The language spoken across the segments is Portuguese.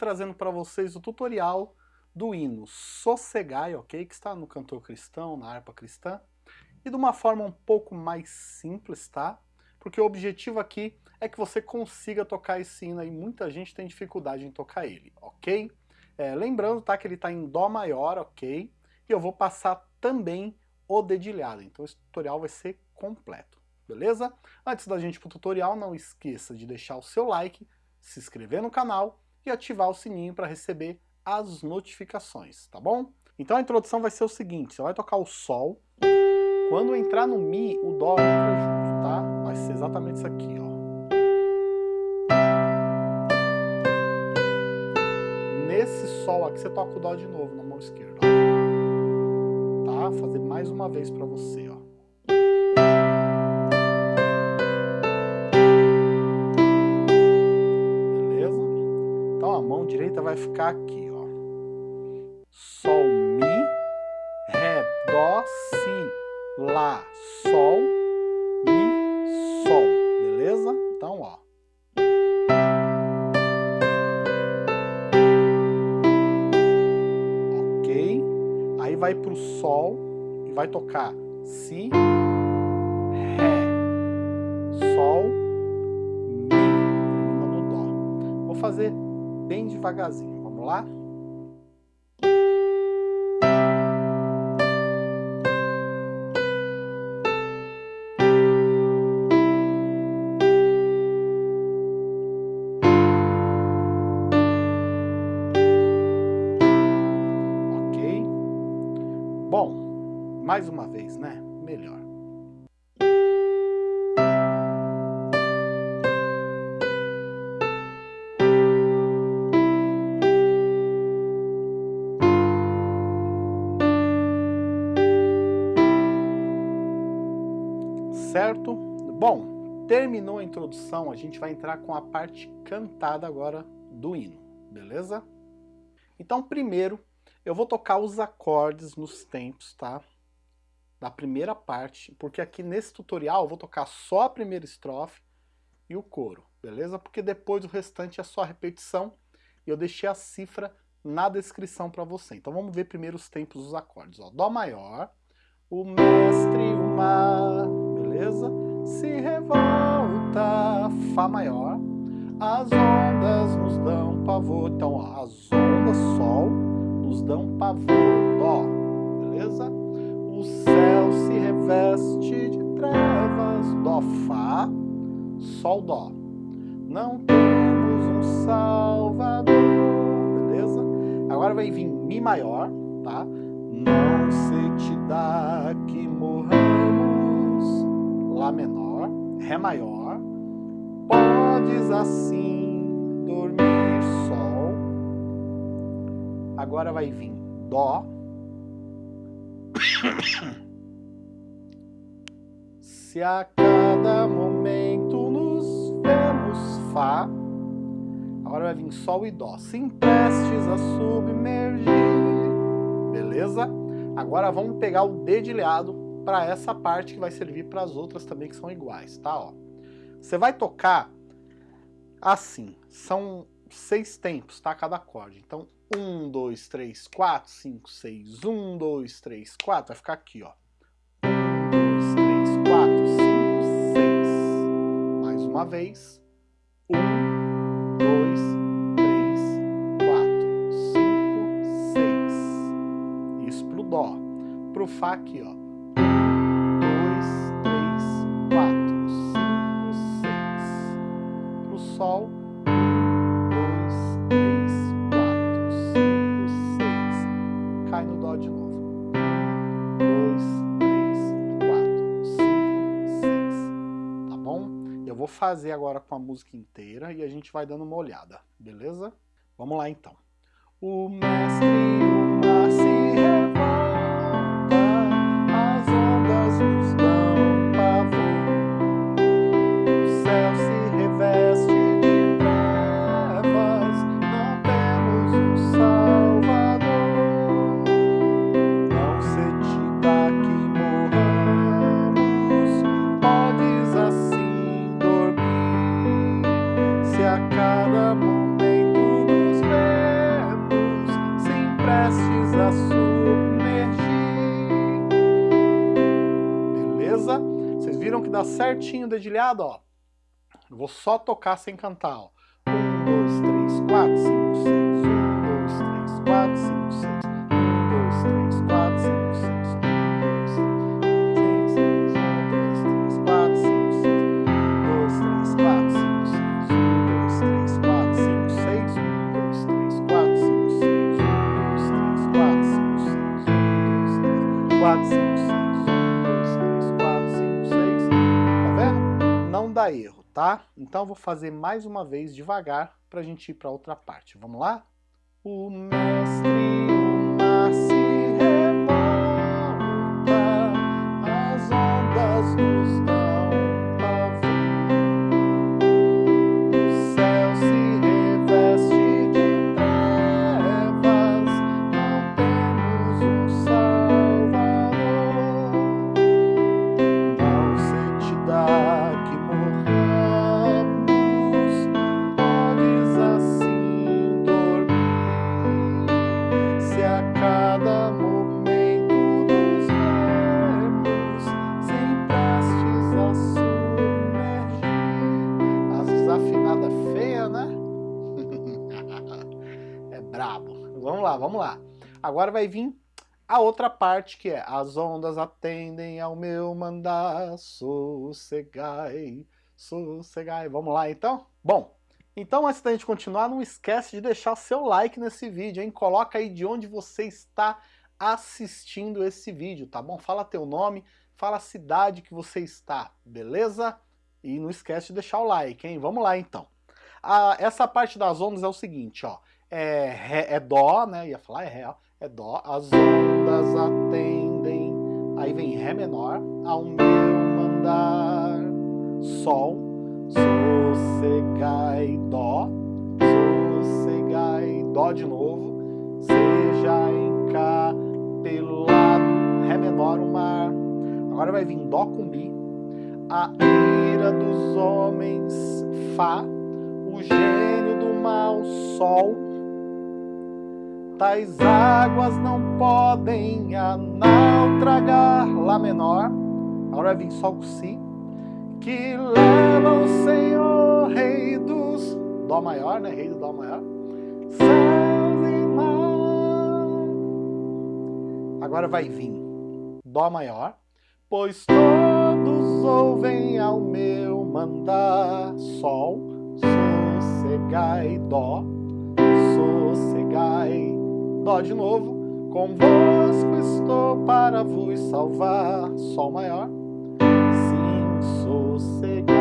trazendo para vocês o tutorial do hino Sossegai, ok? Que está no cantor cristão, na harpa cristã, e de uma forma um pouco mais simples, tá? Porque o objetivo aqui é que você consiga tocar esse hino aí, muita gente tem dificuldade em tocar ele, ok? É, lembrando, tá, que ele está em Dó maior, ok? E eu vou passar também o dedilhado, então esse tutorial vai ser completo, beleza? Antes da gente ir pro tutorial, não esqueça de deixar o seu like, se inscrever no canal e ativar o sininho para receber as notificações, tá bom? Então a introdução vai ser o seguinte, você vai tocar o Sol, quando entrar no Mi, o Dó entra junto, tá? Vai ser exatamente isso aqui, ó. Nesse Sol aqui você toca o Dó de novo na mão esquerda, ó. Tá? Fazer mais uma vez pra você, ó. Direita vai ficar aqui, Sol, Mi, Ré, Dó, Si, Lá, Sol, Mi, Sol, beleza? Então, ó. Ok? Aí vai pro Sol e vai tocar Si, Ré, Sol, Mi, Dó. Vou fazer bem devagarzinho, vamos lá? Certo? Bom, terminou a introdução, a gente vai entrar com a parte cantada agora do hino, beleza? Então, primeiro, eu vou tocar os acordes nos tempos, tá? Da primeira parte, porque aqui nesse tutorial eu vou tocar só a primeira estrofe e o coro, beleza? Porque depois o restante é só repetição e eu deixei a cifra na descrição para você. Então vamos ver primeiro os tempos dos acordes. Ó. Dó maior, o mestre, o mar, beleza? Se revolta, Fá maior, as ondas nos dão pavor. Então, ó, as ondas, Sol, nos dão pavor, Dó, beleza? O céu se reveste de trevas, Dó, Fá, Sol, Dó. Não temos um Salvador, beleza? Agora vai vir Mi maior, tá? Não se te dá que menor, Ré maior, podes assim dormir, Sol, Agora vai vir Dó. Se a cada momento nos vemos Fá. Agora vai vir Sol e Dó. Se emprestes a submergir. Beleza? Agora vamos pegar o dedilhado para essa parte que vai servir para as outras também que são iguais, tá? Ó. Você vai tocar assim. São seis tempos, tá? Cada acorde. Então, 1, 2, 3, 4, 5, 6. 1, 2, 3, 4. Vai ficar aqui, ó. 1, 2, 3, 4, 5, 6. Mais uma vez. 1, 2, 3, 4, 5, 6. Isso pro Dó. Pro Fá aqui, ó. Fazer agora com a música inteira e a gente vai dando uma olhada, beleza? Vamos lá então. O mestre, certinho o dedilhado, ó. Vou só tocar sem cantar, ó. 1, 2, 3, 4, 5, 6. 1, 2, 3, 4, 5, 6. 1, 2, 3, 4, 5, 6. 1, 2, 3, 4, 5, 6. 1, 2, 3, 4, 5, 6. 4, 5, 6, 1, 2, 3, 4, 5, 6, 1, 2, 3, 4, 5, 6. Dá erro tá? Então vou fazer mais uma vez devagar para a gente ir para outra parte. Vamos lá? O mestre, brabo. Vamos lá, vamos lá. Agora vai vir a outra parte que é as ondas atendem ao meu mandar, sossegai, sossegai. Vamos lá então? Bom, então antes da gente continuar, não esquece de deixar seu like nesse vídeo, hein? Coloca aí de onde você está assistindo esse vídeo, tá bom? Fala teu nome, fala a cidade que você está, beleza? E não esquece de deixar o like, hein? Vamos lá então. Ah, essa parte das ondas é o seguinte, ó. É, ré, é dó, né? Ia falar é ré. É dó. As ondas atendem. Aí vem ré menor ao meu mandar. Sol. Sossegai, dó. Sossegai, dó de novo. Seja encapelado. Ré menor o mar. Agora vai vir dó com mi. A ira dos homens, fá. O gênio do mal, sol tais águas não podem a naufragar, Lá menor, agora vem Sol com Si, que leva o Senhor, Rei dos, Dó maior, né, Rei do Dó maior, céus e mar. Agora vai vir Dó maior, pois todos ouvem ao meu mandar, Sol, sossegai, Dó, sossegai, Dó de novo. Convosco estou para vos salvar. Sol maior. Sim, sossegai.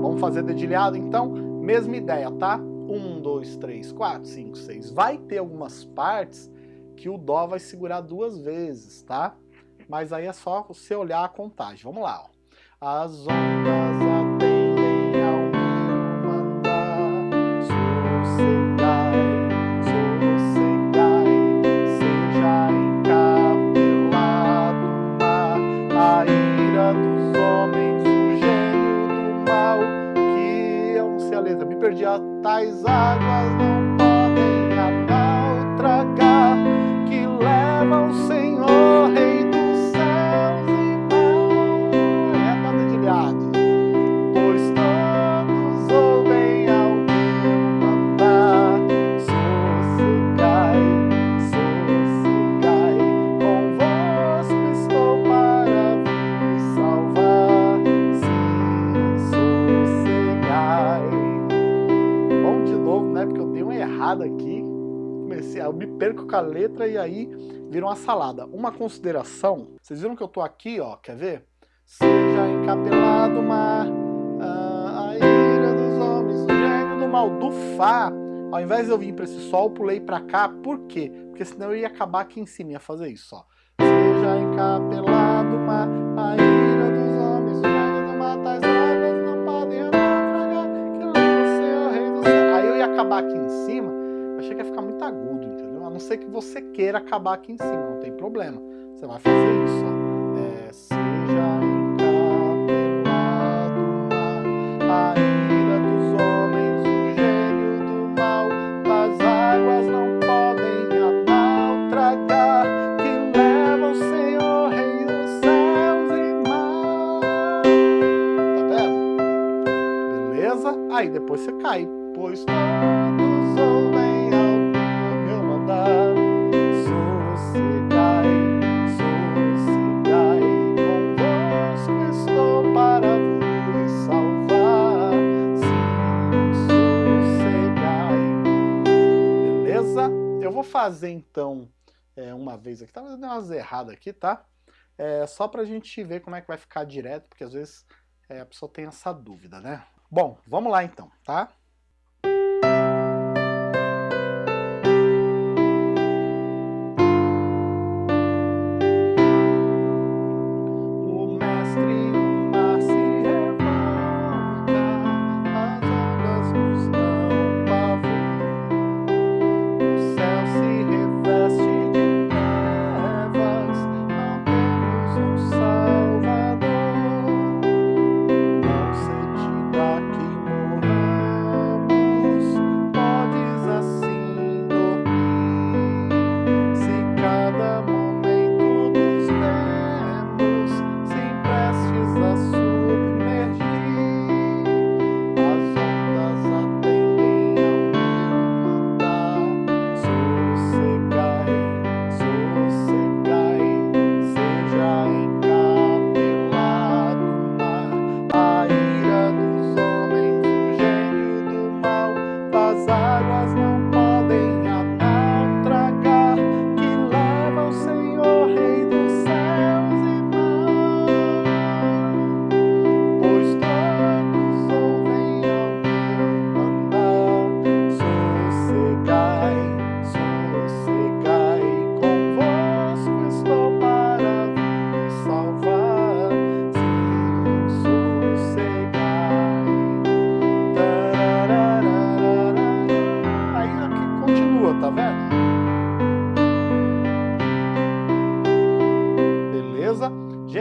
Vamos fazer dedilhado então? Mesma ideia, tá? Um, dois, três, quatro, cinco, seis. Vai ter algumas partes que o Dó vai segurar duas vezes, tá? Mas aí é só você olhar a contagem. Vamos lá, ó. As ondas com a letra e aí vira uma salada. Uma consideração, vocês viram que eu tô aqui, ó, quer ver? Seja encapelado mar, ah, a ira dos homens, o gênio do mal, do Fá. Ao invés de eu vir para esse Sol, eu pulei para cá. Por quê? Porque senão eu ia acabar aqui em cima, ia fazer isso, ó. Seja encapelado mar, a ira dos homens, o gênio do mal, tais águas não podem naufragar, que leva o Senhor, Rei do céu. Aí eu ia acabar aqui em cima, achei que ia ficar muito agudo, não ser que você queira acabar aqui em cima, não tem problema. Você vai fazer isso, ó. É, seja encapelado na a ira dos homens, o gênio do mal, as águas não podem a mal tragar, que leva o Senhor rei dos céus e mar. Tá vendo? Beleza? Aí depois você cai, pois não. Fazer então é, uma vez aqui, tá dando umas erradas aqui, tá? É, só pra gente ver como é que vai ficar direto, porque às vezes é, a pessoa tem essa dúvida, né? Bom, vamos lá então, tá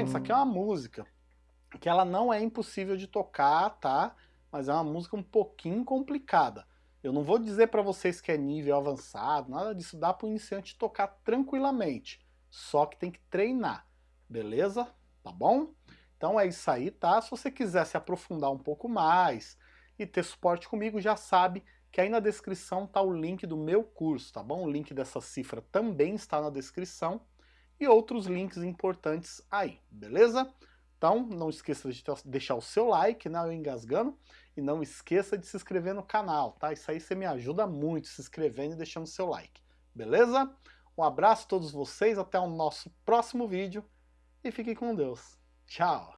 Gente, isso aqui é uma música que ela não é impossível de tocar, tá? Mas é uma música um pouquinho complicada. Eu não vou dizer para vocês que é nível avançado, nada disso, dá para o iniciante tocar tranquilamente, só que tem que treinar, beleza? Tá bom? Então é isso aí, tá? Se você quiser se aprofundar um pouco mais e ter suporte comigo, já sabe que aí na descrição está o link do meu curso, tá bom? O link dessa cifra também está na descrição e outros links importantes aí, beleza? Então não esqueça de deixar o seu like, né, eu engasgando, e não esqueça de se inscrever no canal, tá? Isso aí você me ajuda muito se inscrevendo e deixando o seu like, beleza? Um abraço a todos vocês, até o nosso próximo vídeo e fiquem com Deus. Tchau!